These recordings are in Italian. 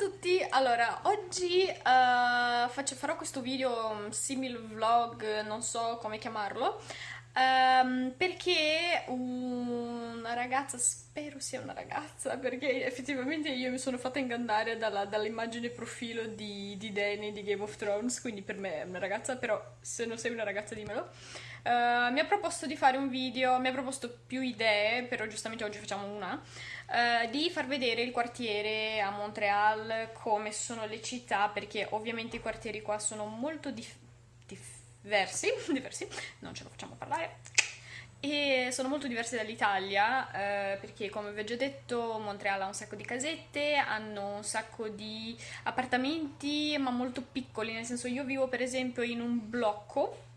tutti, allora oggi uh, faccio, farò questo video simil vlog, non so come chiamarlo, um, perché una ragazza, spero sia una ragazza, perché effettivamente io mi sono fatta ingannare dall'immagine dall profilo di, di Dany di Game of Thrones, quindi per me è una ragazza, però se non sei una ragazza dimmelo. Uh, mi ha proposto di fare un video, mi ha proposto più idee, però giustamente oggi facciamo una, uh, di far vedere il quartiere a Montreal, come sono le città, perché ovviamente i quartieri qua sono molto dif diversi, diversi, non ce lo facciamo parlare, e sono molto diversi dall'Italia eh, perché come vi ho già detto Montreal ha un sacco di casette, hanno un sacco di appartamenti ma molto piccoli, nel senso io vivo per esempio in un blocco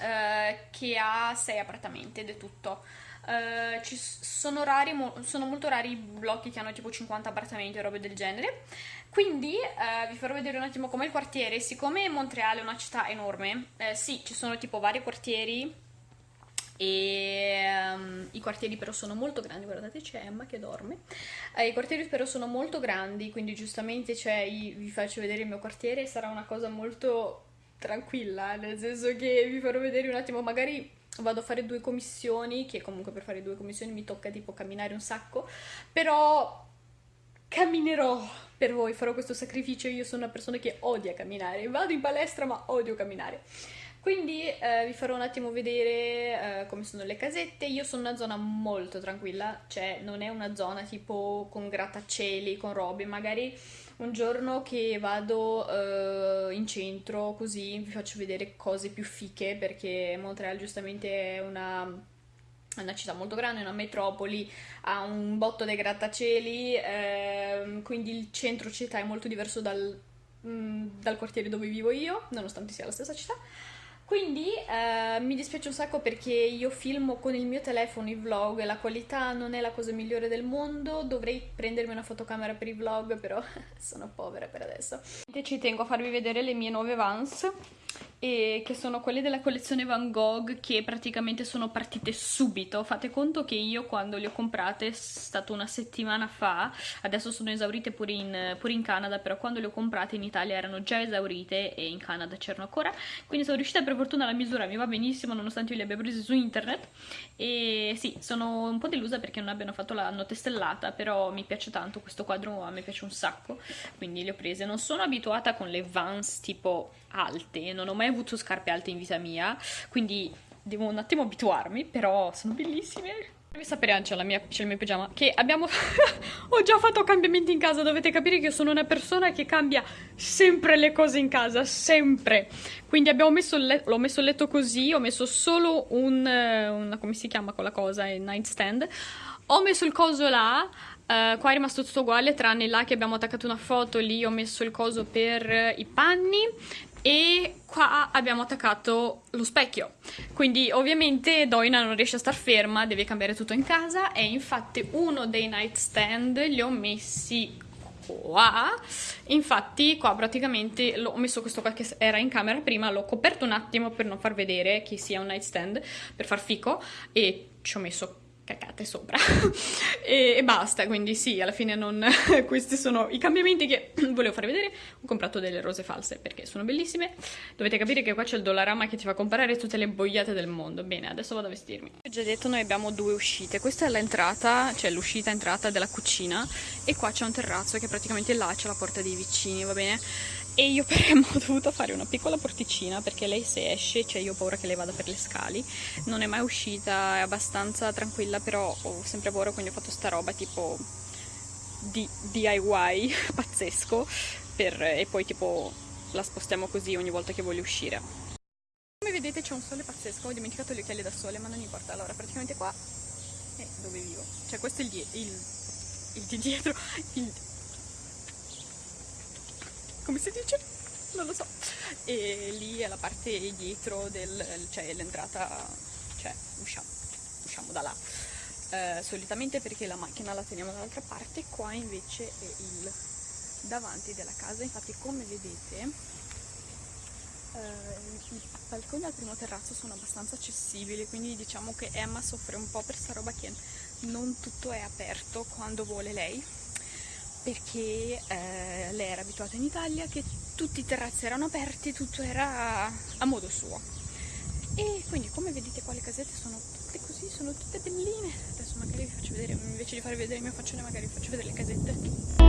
eh, che ha sei appartamenti ed è tutto. Uh, ci sono, rari, mo sono molto rari i blocchi che hanno tipo 50 appartamenti o robe del genere. Quindi uh, vi farò vedere un attimo com'è il quartiere. Siccome Montreal è una città enorme, uh, sì, ci sono tipo vari quartieri e um, i quartieri però sono molto grandi, guardate c'è Emma che dorme, i quartieri però sono molto grandi, quindi giustamente vi faccio vedere il mio quartiere, sarà una cosa molto tranquilla, nel senso che vi farò vedere un attimo, magari vado a fare due commissioni, che comunque per fare due commissioni mi tocca tipo camminare un sacco, però camminerò per voi, farò questo sacrificio, io sono una persona che odia camminare, vado in palestra ma odio camminare. Quindi eh, vi farò un attimo vedere eh, come sono le casette, io sono una zona molto tranquilla, cioè non è una zona tipo con grattacieli, con robe, magari un giorno che vado uh, in centro così vi faccio vedere cose più fiche perché Montreal giustamente è una una città molto grande, una metropoli, ha un botto dei grattacieli, ehm, quindi il centro città è molto diverso dal, mh, mm, dal quartiere dove vivo io, nonostante sia la stessa città. Quindi eh, mi dispiace un sacco perché io filmo con il mio telefono i vlog e la qualità non è la cosa migliore del mondo, dovrei prendermi una fotocamera per i vlog, però sono povera per adesso. Ci tengo a farvi vedere le mie nuove Vans e che sono quelle della collezione Van Gogh che praticamente sono partite subito. Fate conto che io quando le ho comprate è stato una settimana fa, adesso sono esaurite pure in, pure in Canada, però quando le ho comprate in Italia erano già esaurite e in Canada c'erano ancora, quindi sono riuscita per fortuna la misura mi va benissimo nonostante io le abbia prese su internet e sì, sono un po' delusa perché non abbiano fatto la notte stellata, però mi piace tanto questo quadro, a me piace un sacco, quindi le ho prese. Non sono abituata con le Vans tipo alte, non ho mai avuto scarpe alte in vita mia, quindi devo un attimo abituarmi, però sono bellissime. Devi sapere Ancia, c'è il mio pigiama, che abbiamo... ho già fatto cambiamenti in casa, dovete capire che io sono una persona che cambia sempre le cose in casa, sempre. Quindi abbiamo messo il letto, l'ho messo il letto così, ho messo solo un... Una, come si chiama quella cosa, il nightstand. Ho messo il coso là, Uh, qua è rimasto tutto uguale tranne là che abbiamo attaccato una foto lì ho messo il coso per i panni e qua abbiamo attaccato lo specchio. Quindi ovviamente Doina non riesce a star ferma deve cambiare tutto in casa e infatti uno dei nightstand li ho messi qua. Infatti qua praticamente ho messo questo qua che era in camera prima l'ho coperto un attimo per non far vedere che sia un nightstand per far fico e ci ho messo cacate sopra. E, e, basta quindi sì alla fine non questi sono i cambiamenti che volevo farvi vedere. Ho comprato delle rose false perché sono bellissime. Dovete capire che qua c'è il dollarama che ti fa comprare tutte le boiate del mondo. Bene adesso vado a vestirmi. Ho già detto noi abbiamo due uscite. Questa è l'entrata cioè l'uscita entrata della cucina e qua c'è un terrazzo che praticamente là c'è la porta dei vicini va bene e io per ho dovuto fare una piccola porticina perché lei se esce, cioè io ho paura che lei vada per le scali, non è mai uscita, è abbastanza tranquilla, però ho sempre paura, quindi ho fatto sta roba tipo di DIY pazzesco per, e poi tipo la spostiamo così ogni volta che voglio uscire. Come vedete c'è un sole pazzesco, ho dimenticato gli occhiali da sole, ma non importa, allora praticamente qua è dove vivo, cioè questo è il, il, il di dietro, il come si dice? Non lo so. E lì è la parte dietro del, cioè l'entrata, cioè usciamo, usciamo da là. Eh, solitamente perché la macchina la teniamo dall'altra parte, qua invece è il davanti della casa, infatti come vedete eh, i balconi al primo terrazzo sono abbastanza accessibili, quindi diciamo che Emma soffre un po' per sta roba che non tutto è aperto quando vuole lei perché eh, lei era abituata in Italia che tutti i terrazzi erano aperti, tutto era a modo suo. E quindi come vedete qua le casette sono tutte così, sono tutte belline. Adesso magari vi faccio vedere, invece di farvi vedere il mio faccione, magari vi faccio vedere le casette.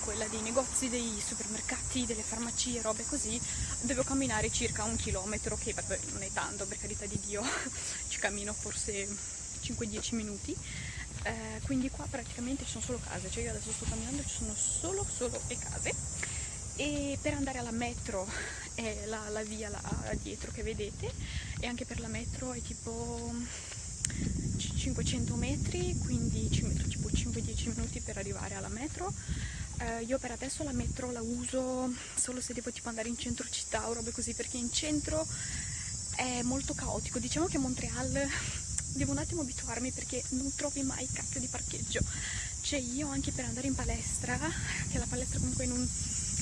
Quella dei negozi, dei supermercati, delle farmacie, robe così, devo camminare circa un chilometro, che vabbè, non è tanto, per carità di Dio, ci cammino forse 5-10 minuti. Eh, quindi qua praticamente ci sono solo case, cioè io adesso sto camminando ci sono solo, solo e case e per andare alla metro è la, la via là dietro che vedete e anche per la metro è tipo c- 500 metri quindi ci metto tipo 5-10 minuti per arrivare alla metro Eh, io per adesso la metro la uso solo se devo tipo andare in centro città o robe così perché in centro è molto caotico. Diciamo che a Montreal devo un attimo abituarmi perché non trovi mai cacchio di parcheggio. Cioè io anche per andare in palestra che la palestra comunque in un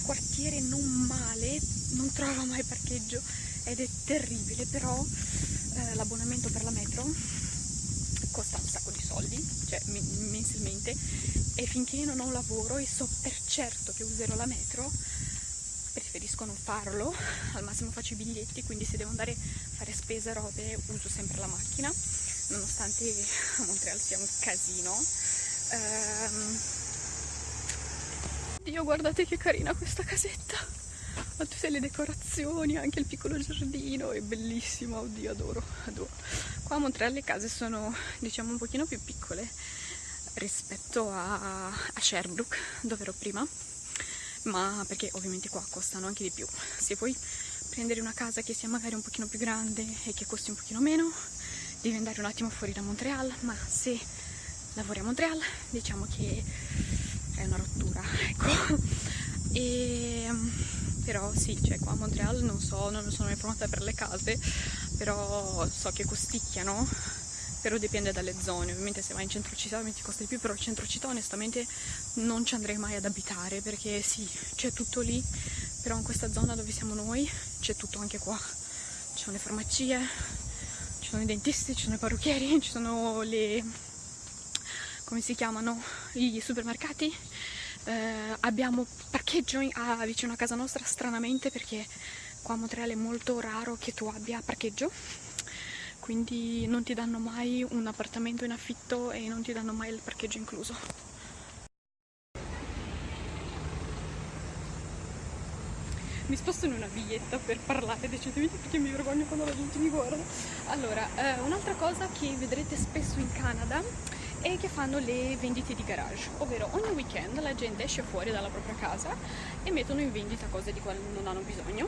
quartiere non male, non trovo mai parcheggio ed è terribile, però eh, l'abbonamento per la metro costa un sacco di soldi, cioè mensilmente, e finché non ho un lavoro e so per certo che userò la metro, preferisco non farlo, al massimo faccio i biglietti, quindi se devo andare a fare spese, robe, uso sempre la macchina, nonostante a Montreal sia un casino. Ehm, Dio, guardate che carina questa casetta. Ha tutte le decorazioni, anche il piccolo giardino, è bellissima, oddio, adoro, adoro. Qua a Montreal le case sono, diciamo, un pochino più piccole rispetto a, a Sherbrooke, dove ero prima, ma perché ovviamente qua costano anche di più. Se vuoi prendere una casa che sia magari un pochino più grande e che costi un pochino meno, devi andare un attimo fuori da Montreal, ma se lavori a Montreal, diciamo che è una rottura, ecco. E, però sì, cioè qua a Montreal non so, non sono informata per le case, però so che costicchiano, però dipende dalle zone. Ovviamente se vai in centro città ovviamente costa di più, però il centro città onestamente non ci andrei mai ad abitare perché sì, c'è tutto lì, però in questa zona dove siamo noi c'è tutto anche qua. Ci sono le farmacie, ci sono i dentisti, ci sono i parrucchieri, ci sono le come si chiamano i supermercati Eh, abbiamo parcheggio in- a- vicino a casa nostra stranamente perché qua a Montreal è molto raro che tu abbia parcheggio quindi non ti danno mai un appartamento in affitto e non ti danno mai il parcheggio incluso mi sposto in una viglietta per parlare decisamente perché mi vergogno quando la gente mi guarda. Allora, eh, un'altra cosa che vedrete spesso in Canada è che fanno le vendite di garage, ovvero ogni weekend la gente esce fuori dalla propria casa e mettono in vendita cose di cui non hanno bisogno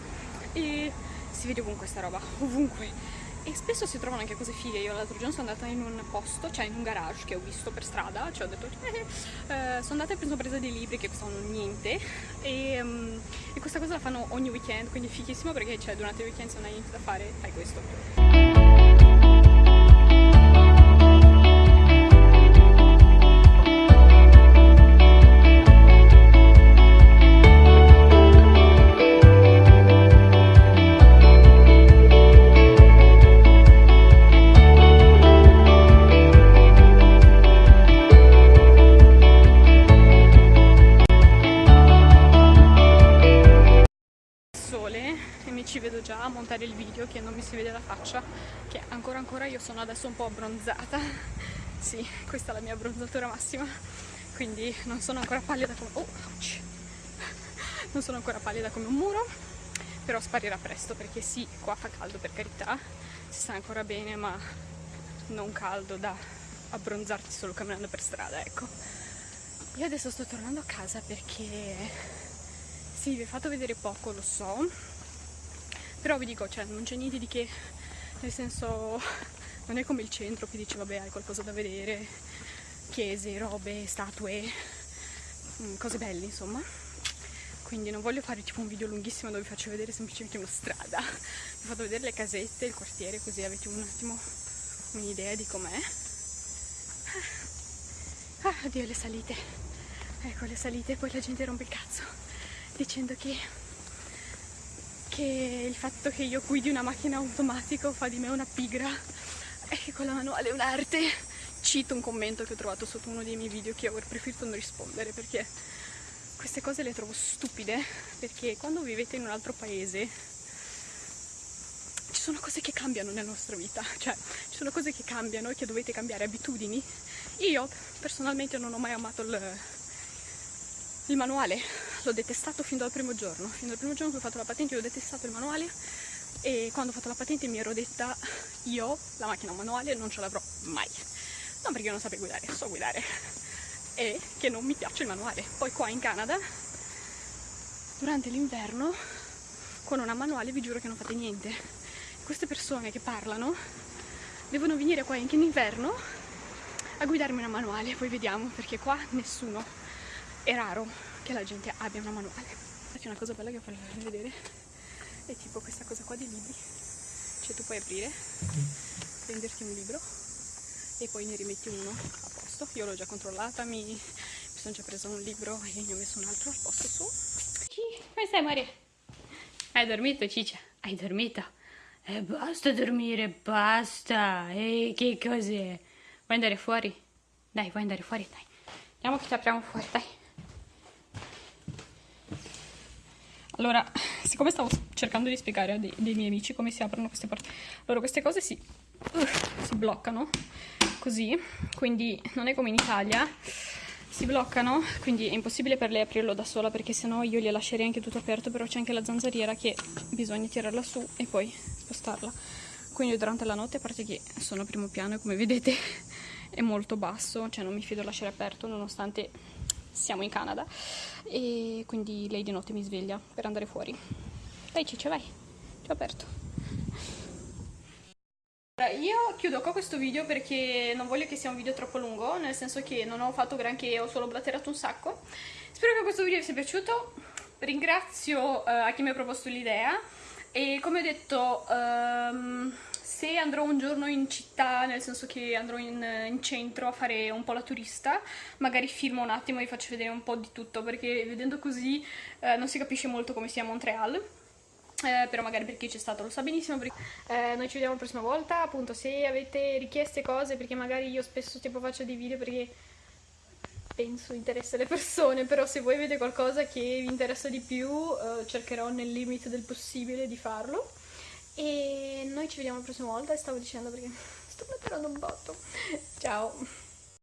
e si vede ovunque sta roba, ovunque. E spesso si trovano anche cose fighe. Io l'altro giorno sono andata in un posto, cioè in un garage che ho visto per strada, cioè ho detto, eh, eh, sono andata e ho preso dei libri che costavano niente e, mm, e questa cosa la fanno ogni weekend, quindi è fighissimo perché cioè, durante il weekend se non hai niente da fare fai questo. Montare il video che non mi si vede la faccia che ancora ancora io sono adesso un po' abbronzata. Sì, questa è la mia abbronzatura massima. Quindi non sono ancora pallida come oh, non sono ancora pallida come un muro però sparirà presto perché sì, qua fa caldo per carità. Si sta ancora bene ma non caldo da abbronzarti solo camminando per strada ecco. Io adesso sto tornando a casa perché sì, vi ho fatto vedere poco, lo so, però vi dico, cioè, non c'è niente di che, nel senso, non è come il centro che dice, vabbè, hai qualcosa da vedere, chiese, robe, statue, mm, cose belle insomma. Quindi non voglio fare tipo un video lunghissimo dove vi faccio vedere semplicemente una strada. Vi faccio vedere le casette, il quartiere, così avete un attimo un'idea di com'è. Ah, oddio le salite. Ecco le salite, poi la gente rompe il cazzo dicendo che, che il fatto che io guidi una macchina automatica fa di me una pigra e che con la manuale è un'arte. Cito un commento che ho trovato sotto uno dei miei video che avrei preferito non rispondere perché queste cose le trovo stupide perché quando vivete in un altro paese ci sono cose che cambiano nella nostra vita, cioè ci sono cose che cambiano e che dovete cambiare abitudini. Io personalmente non ho mai amato il, il manuale, l'ho detestato fin dal primo giorno, fin dal primo giorno che ho fatto la patente ho detestato il manuale e quando ho fatto la patente mi ero detta io la macchina manuale non ce l'avrò mai, non perché non sapevo guidare, so guidare e che non mi piace il manuale. Poi qua in Canada durante l'inverno con una manuale vi giuro che non fate niente. Queste persone che parlano devono venire qua anche in inverno a guidarmi una manuale, poi vediamo perché qua nessuno è raro che la gente abbia una manuale. C'è una cosa bella che voglio farvi vedere, è tipo questa cosa qua di libri. Cioè tu puoi aprire, prenderti un libro e poi ne rimetti uno a posto. Io l'ho già controllata, mi, mi sono già preso un libro e ne ho messo un altro al posto su. Come stai Maria? Hai dormito Ciccia? Hai dormito? E eh, basta dormire, basta! E che cos'è? Vuoi andare fuori? Dai, vuoi andare fuori? Dai. Andiamo che ci apriamo fuori, dai. Allora, siccome stavo cercando di spiegare a dei, dei miei amici come si aprono queste porte, allora queste cose si, uh, si bloccano così, quindi non è come in Italia, si bloccano, quindi è impossibile per lei aprirlo da sola perché sennò io gli lascerei anche tutto aperto, però c'è anche la zanzariera che bisogna tirarla su e poi spostarla. Quindi durante la notte, a parte che sono a primo piano e come vedete è molto basso, cioè non mi fido a lasciare aperto nonostante siamo in Canada e quindi lei di notte mi sveglia per andare fuori. Dai Ciccia, vai, ti ho aperto. Io chiudo qua questo video perché non voglio che sia un video troppo lungo, nel senso che non ho fatto granché, ho solo blatterato un sacco. Spero che questo video vi sia piaciuto, ringrazio uh, a chi mi ha proposto l'idea e come ho detto... Um, se andrò un giorno in città, nel senso che andrò in, in, centro a fare un po' la turista, magari filmo un attimo e vi faccio vedere un po' di tutto, perché vedendo così eh, non si capisce molto come sia Montreal. Eh, però magari per chi c'è stato lo sa benissimo perché, eh, noi ci vediamo la prossima volta appunto se avete richieste cose perché magari io spesso tipo faccio dei video perché penso interessa le persone però se voi avete qualcosa che vi interessa di più eh, cercherò nel limite del possibile di farlo e noi ci vediamo la prossima volta stavo dicendo perché sto batterando un botto. Ciao!